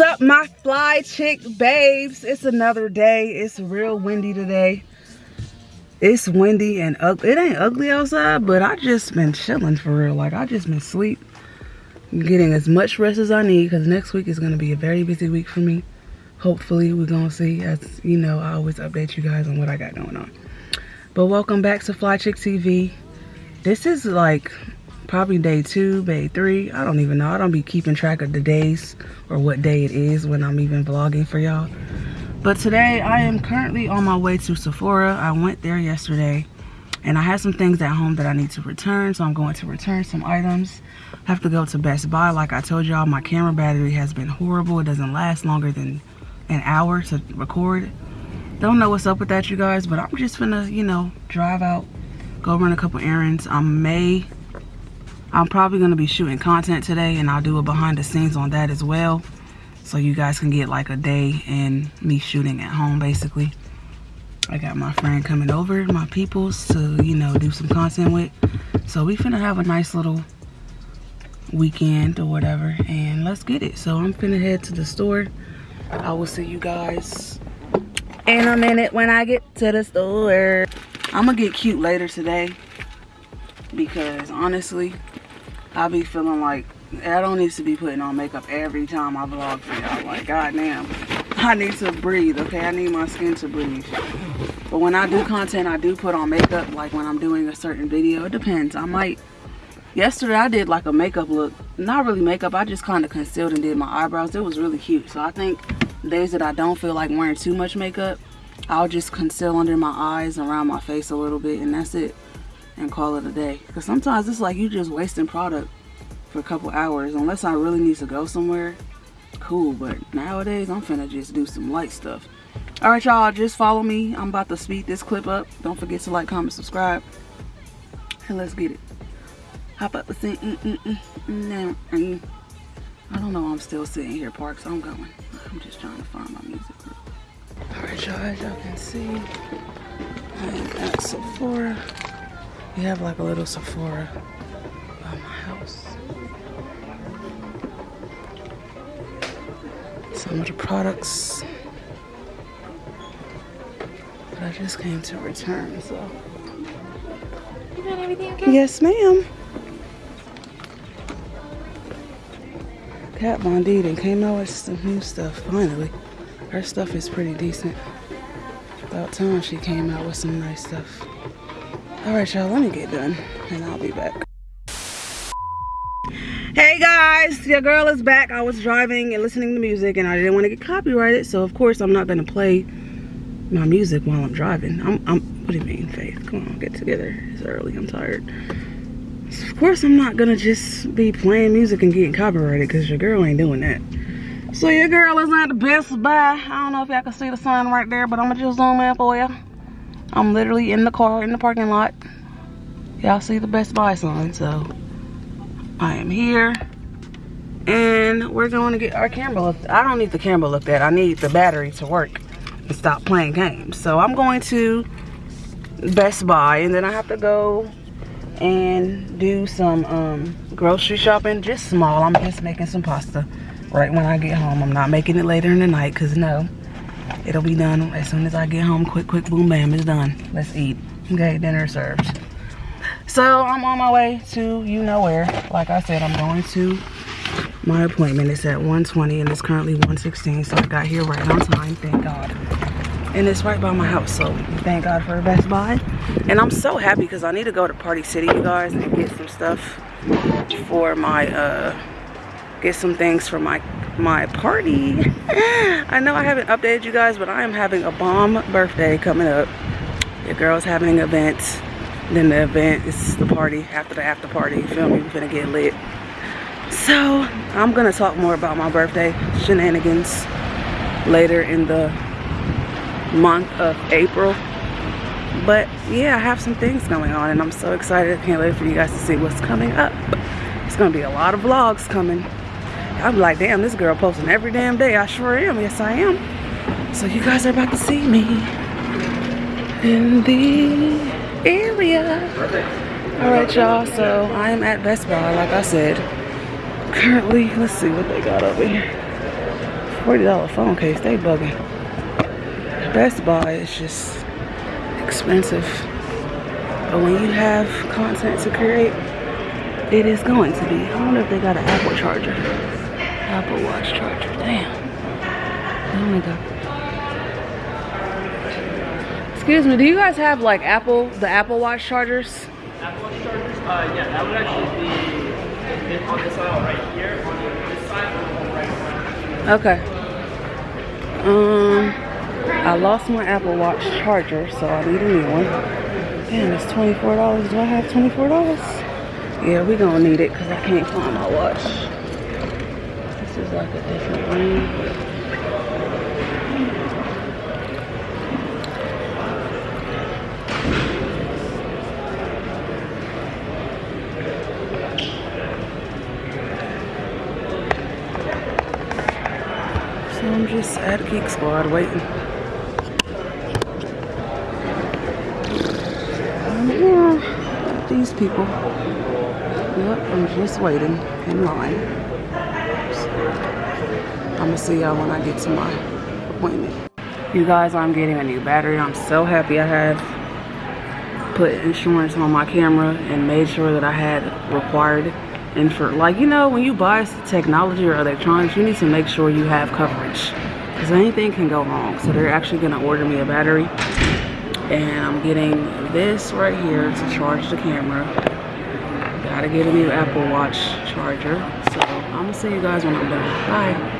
What's up, my fly chick babes? It's another day. It's real windy today. It's windy and ugly. It ain't ugly outside, but I just been chilling for real. Like, I just been sleep. Getting as much rest as I need because next week is going to be a very busy week for me. Hopefully, we're going to see. As you know, I always update you guys on what I got going on. But welcome back to Fly Chick TV. This is like probably day two, day three. I don't even know. I don't be keeping track of the days or what day it is when I'm even vlogging for y'all. But today I am currently on my way to Sephora. I went there yesterday and I had some things at home that I need to return. So I'm going to return some items. I have to go to Best Buy. Like I told y'all, my camera battery has been horrible. It doesn't last longer than an hour to record. Don't know what's up with that, you guys, but I'm just gonna, you know, drive out, go run a couple errands. I may I'm probably going to be shooting content today and I'll do a behind the scenes on that as well. So you guys can get like a day in me shooting at home basically. I got my friend coming over, my peoples to, you know, do some content with. So we finna have a nice little weekend or whatever and let's get it. So I'm finna head to the store. I will see you guys in a minute when I get to the store. I'm gonna get cute later today because honestly I be feeling like I don't need to be putting on makeup every time I vlog for y'all. Like, goddamn. I need to breathe, okay? I need my skin to breathe. But when I do content, I do put on makeup. Like when I'm doing a certain video, it depends. I might, yesterday I did like a makeup look. Not really makeup, I just kind of concealed and did my eyebrows. It was really cute. So I think days that I don't feel like wearing too much makeup, I'll just conceal under my eyes, around my face a little bit, and that's it and call it a day. Because sometimes it's like you just wasting product for a couple hours. Unless I really need to go somewhere, cool. But nowadays, I'm finna just do some light stuff. All right, y'all, just follow me. I'm about to speed this clip up. Don't forget to like, comment, subscribe. And let's get it. Hop up scene. Mm, mm, mm, mm, mm. I don't know I'm still sitting here, Parks. I'm going. I'm just trying to find my music group. All right, y'all, as y'all can see, I am at Sephora. We have like a little Sephora by my house. Some of the products that I just came to return, so. You got everything okay? Yes, ma'am. Kat Von D and came out with some new stuff, finally. Her stuff is pretty decent. About time she came out with some nice stuff. All right, y'all, let me get done and I'll be back. Hey guys, your girl is back. I was driving and listening to music and I didn't want to get copyrighted. So of course I'm not gonna play my music while I'm driving. I'm, I'm, what do you mean, Faith? Come on, get together. It's early, I'm tired. So of course I'm not gonna just be playing music and getting copyrighted because your girl ain't doing that. So your girl is at the Best Buy. I don't know if y'all can see the sign right there, but I'm gonna just zoom in for you. I'm literally in the car in the parking lot. Y'all see the Best Buy sign, so I am here. And we're going to get our camera looked I don't need the camera looked at. I need the battery to work and stop playing games. So I'm going to Best Buy and then I have to go and do some um, grocery shopping. Just small. I'm just making some pasta right when I get home. I'm not making it later in the night because no, It'll be done as soon as I get home. Quick, quick, boom, bam, it's done. Let's eat. Okay, dinner served. So I'm on my way to you know where. Like I said, I'm going to my appointment. It's at 1:20 and it's currently 1:16. So I got here right on time, thank God. And it's right by my house, so thank God for Best Buy. And I'm so happy because I need to go to Party City, you guys, and get some stuff for my, uh, get some things for my my party. I know I haven't updated you guys, but I am having a bomb birthday coming up. Your girl's having an event. Then the event is the party after the after party. You feel me? We're gonna get lit. So I'm gonna talk more about my birthday shenanigans later in the month of April. But yeah, I have some things going on and I'm so excited. I can't wait for you guys to see what's coming up. It's gonna be a lot of vlogs coming. I'm like, damn, this girl posting every damn day. I sure am. Yes, I am. So you guys are about to see me in the area. All right, y'all. So I am at Best Buy, like I said. Currently, let's see what they got over here. $40 phone case, they bugging. Best Buy is just expensive. But when you have content to create, it is going to be. I wonder if they got an Apple charger. Apple Watch charger. Damn. They only got. Excuse me, do you guys have like Apple, the Apple Watch chargers? Apple Watch chargers? Uh, yeah, that would actually be on this aisle right here. On this side, right. Okay. Um, I lost my Apple Watch charger, so I need a new one. Damn, it's $24. Do I have $24? Yeah, we gonna need it because I can't find my watch. Is like a different ring. So I'm just at Geek Squad waiting. Um, these people. Yep, I'm just waiting in line. I'm gonna see y'all when I get to my appointment. You guys, I'm getting a new battery. I'm so happy I have put insurance on my camera and made sure that I had required and for like you know when you buy technology or electronics you need to make sure you have coverage because anything can go wrong. So they're actually going to order me a battery and i'm getting this right here to charge the camera. Gotta get a new apple watch charger. So i'm gonna see you guys when i'm done. Bye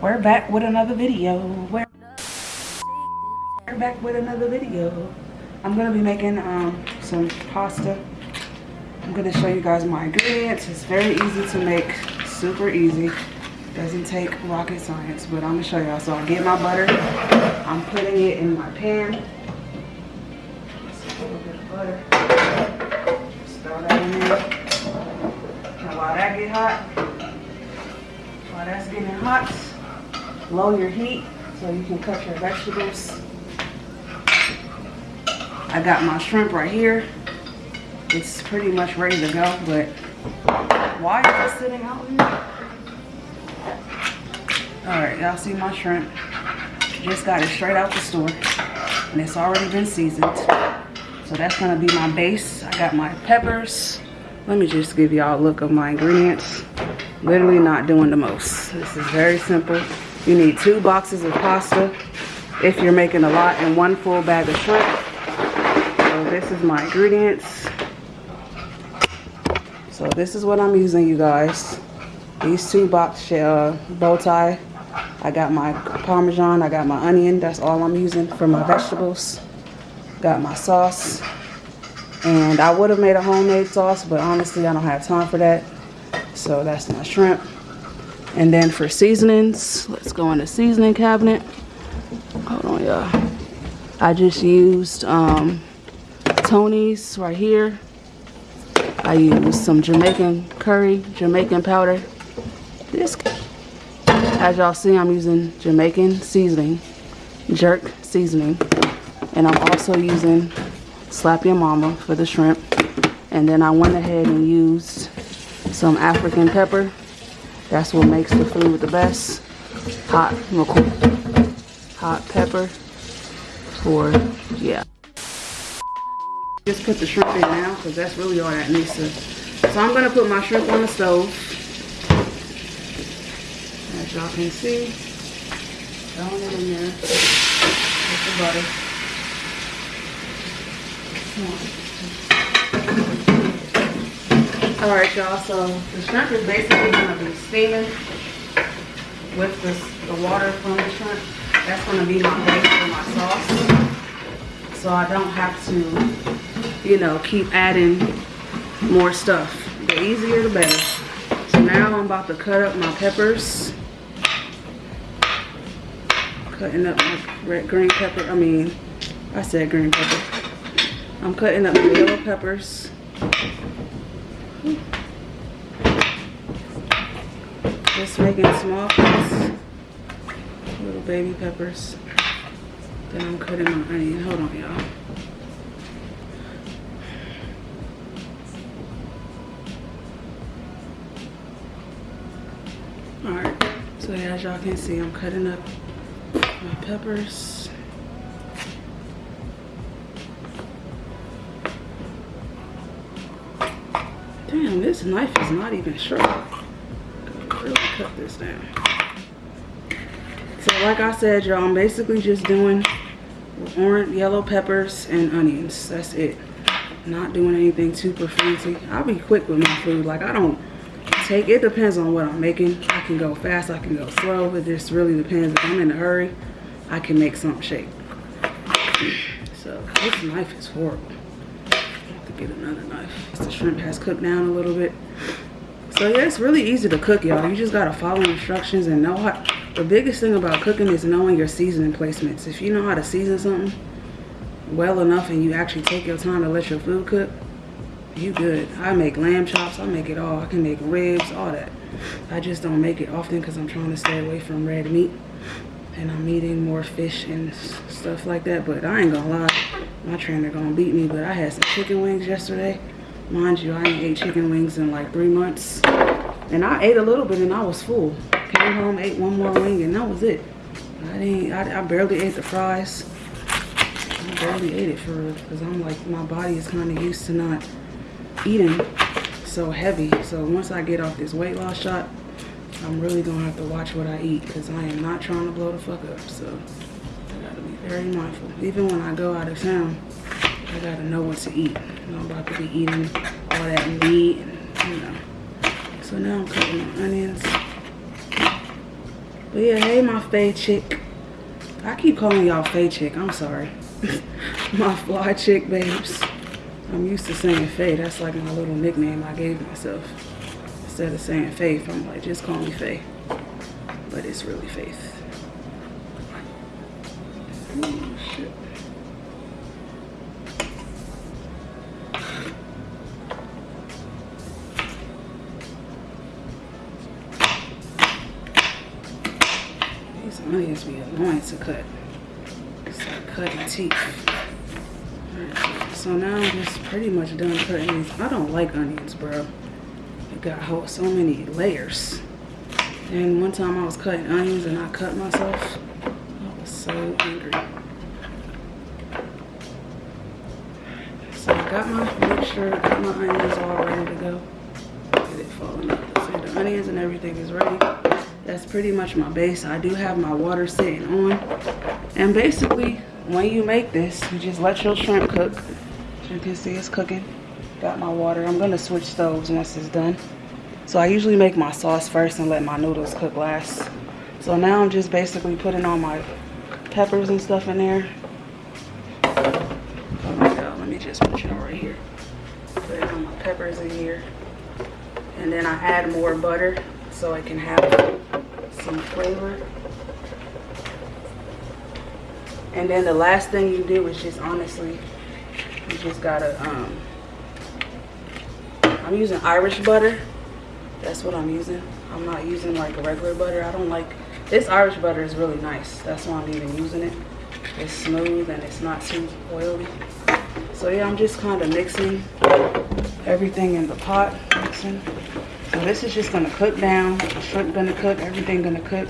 we're back with another video we're, we're back with another video i'm gonna be making um some pasta I'm gonna show you guys my ingredients. It's very easy to make, super easy. Doesn't take rocket science, but I'm gonna show y'all. So I get my butter, I'm putting it in my pan. Just a little bit of butter. Just throw that in there. Now while that get hot, while that's getting hot, lower your heat so you can cut your vegetables. I got my shrimp right here it's pretty much ready to go, but why is it sitting out here? All right, y'all see my shrimp. Just got it straight out the store and it's already been seasoned. So that's gonna be my base. I got my peppers. Let me just give y'all a look of my ingredients. Literally not doing the most. This is very simple. You need two boxes of pasta if you're making a lot and one full bag of shrimp. So this is my ingredients. So this is what I'm using, you guys. These two box uh, bow tie. I got my Parmesan, I got my onion. That's all I'm using for my vegetables. Got my sauce. And I would have made a homemade sauce, but honestly, I don't have time for that. So that's my shrimp. And then for seasonings, let's go in the seasoning cabinet. Hold on, y'all. I just used um, Tony's right here. I use some Jamaican curry, Jamaican powder. This, as y'all see, I'm using Jamaican seasoning, jerk seasoning. And I'm also using Slap Your Mama for the shrimp. And then I went ahead and used some African pepper. That's what makes the food the best. Hot, hot pepper for, yeah. Just put the shrimp in now because that's really all that needs to. So I'm going to put my shrimp on the stove. As y'all can see, throwing it in there with the butter. Alright y'all, so the shrimp is basically to be steaming with the, the water from the shrimp. That's going to be my base for my sauce. So I don't have to you know, keep adding more stuff. The easier the better. So now I'm about to cut up my peppers. Cutting up my red green pepper. I mean, I said green pepper. I'm cutting up the yellow peppers. Just making small cuts. Little baby peppers. Then I'm cutting my onion. Hold on, y'all. Alright, so as y'all can see, I'm cutting up my peppers. Damn, this knife is not even sharp. Really cut this down. So like I said, y'all, I'm basically just doing orange, yellow peppers and onions. That's it. Not doing anything super fancy. I'll be quick with my food. Like I don't take, it depends on what I'm making. I can go fast, I can go slow. It just really depends. If I'm in a hurry, I can make something shake. So this knife is horrible get another knife. The shrimp has cooked down a little bit. So yeah, it's really easy to cook, y'all. You just gotta follow instructions and know how. The biggest thing about cooking is knowing your seasoning placements. If you know how to season something well enough and you actually take your time to let your food cook, you good. I make lamb chops, I make it all. I can make ribs, all that. I just don't make it often because I'm trying to stay away from red meat. And I'm eating more fish and stuff like that. But I ain't gonna lie, my trainer gonna beat me, but I had some chicken wings yesterday. Mind you, I ain't ate chicken wings in like three months. And I ate a little bit and I was full. Came home, ate one more wing and that was it. I didn't, I, I barely ate the fries. I barely ate it for real because I'm like, my body is kind of used to not eating so heavy. So once I get off this weight loss shot, I'm really gonna have to watch what I eat because I am not trying to blow the fuck up. So I gotta be very mindful. Even when I go out of town, I gotta know what to eat. I'm about to be eating all that meat and. So now I'm cutting my onions. But yeah, hey, my Faye chick. I keep calling y'all Faye chick. I'm sorry. my fly chick babes. I'm used to saying Faye. That's like my little nickname I gave myself. Instead of saying Faith, I'm like, just call me Faye. But it's really Faith. These onions be annoying to cut. Like cutting teeth. So now I'm just pretty much done cutting these. I don't like onions, bro. It got so many layers. And one time I was cutting onions and I cut myself I was so angry. So I got my mixture, got my onions all ready to go. Get it falling up. So the onions and everything is ready. That's pretty much my base. I do have my water sitting on. And basically, when you make this, you just let your shrimp cook. As you can see, it's cooking. Got my water. I'm gonna switch stoves once it's done. So I usually make my sauce first and let my noodles cook last. So now I'm just basically putting all my peppers and stuff in there. Oh my god let me just put y'all right here. Put on my peppers in here. And then I add more butter so I can have some flavor. And then the last thing you do is just honestly, you just gotta, um, I'm using Irish butter. That's what I'm using. I'm not using like regular butter. I don't like this Irish butter is really nice. That's why I'm even using it. It's smooth and it's not too oily. So yeah, I'm just kind of mixing everything in the pot. Mixing. This is just gonna cook down. The shrimp gonna cook, everything gonna cook.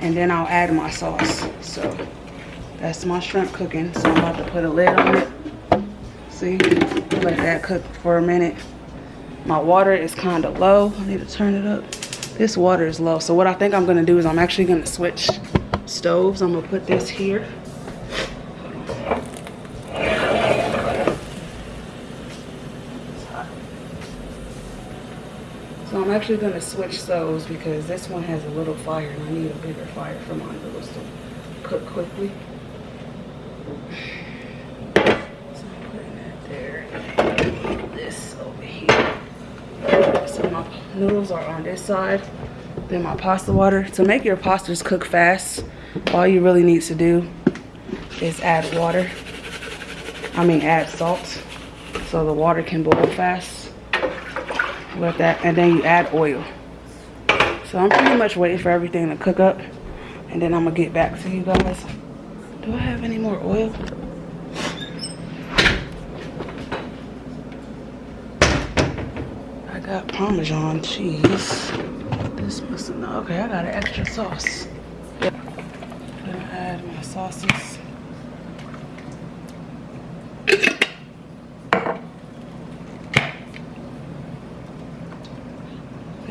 And then I'll add my sauce. So that's my shrimp cooking. So I'm about to put a lid on it. See, let that cook for a minute. My water is kind of low. I need to turn it up. This water is low. So what I think I'm gonna do is I'm actually gonna switch stoves. I'm gonna put this here. Actually gonna switch stoves because this one has a little fire and I need a bigger fire for my noodles to cook quickly. So I'm putting that there. This over here. So my noodles are on this side. Then my pasta water. To make your pastas cook fast, all you really need to do is add water. I mean add salt so the water can boil fast. With that, and then you add oil. So I'm pretty much waiting for everything to cook up. And then I'm gonna get back to you guys. Do I have any more oil? I got Parmesan cheese. this know? Okay, I got an extra sauce. Gonna add my sauces.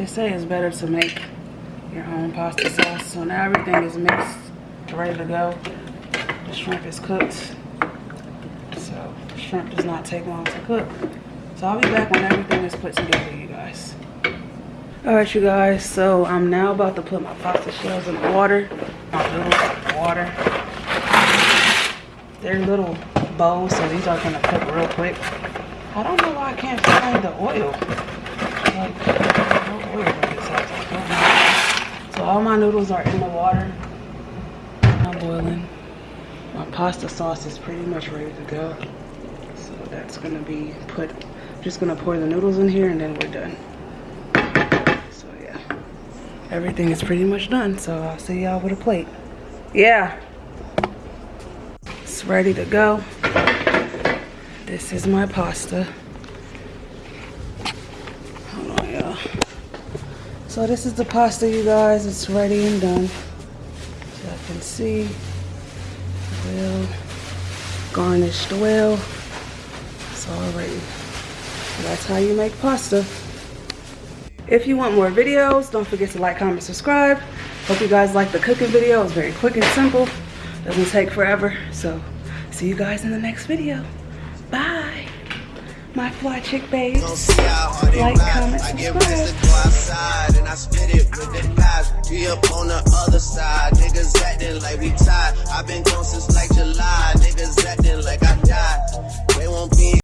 They say it's better to make your own pasta sauce. So now everything is mixed, ready to go. The shrimp is cooked. So shrimp does not take long to cook. So I'll be back when everything is put together, you guys. All right, you guys, so I'm now about to put my pasta shells in the water. My the water. They're little bowls, so these are gonna cook real quick. I don't know why I can't find the oil. Like, no oil in this house. I don't know. So all my noodles are in the water. I'm boiling. My pasta sauce is pretty much ready to go. So that's gonna be put, just gonna pour the noodles in here and then we're done. So yeah, everything is pretty much done. So I'll see y'all with a plate. Yeah, it's ready to go. This is my pasta. Hold on, y'all. So this is the pasta, you guys. It's ready and done. So I can see, well, garnished well. It's all ready. That's how you make pasta. If you want more videos, don't forget to like, comment, subscribe. Hope you guys like the cooking video. It's very quick and simple. Doesn't take forever. So see you guys in the next video my fly chick babes. Like, comment. I get rest to go outside and I spit it with the guys. We up on the other side. Niggas acting like we tied. I've been gone since like July. Niggas acting like I died. They won't be